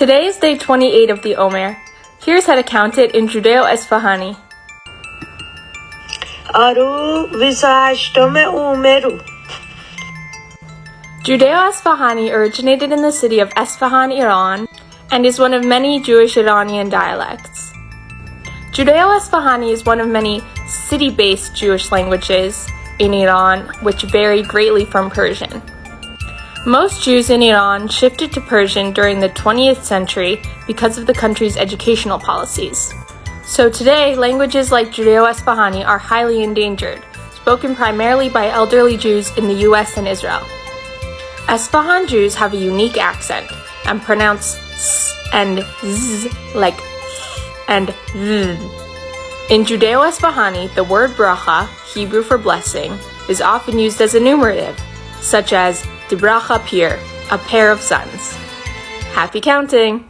Today is day 28 of the Omer. Here's how to count it in Judeo-Esfahani. Aru. Judeo-Esfahani originated in the city of Esfahan, Iran, and is one of many Jewish Iranian dialects. Judeo-Esfahani is one of many city-based Jewish languages in Iran, which vary greatly from Persian. Most Jews in Iran shifted to Persian during the 20th century because of the country's educational policies. So today, languages like Judeo-Esfahani are highly endangered, spoken primarily by elderly Jews in the US and Israel. Esfahan Jews have a unique accent and pronounce s and z like and z. In Judeo-Esfahani, the word bracha, Hebrew for blessing, is often used as a numerative, such as Dibracha Pir, a pair of sons. Happy counting!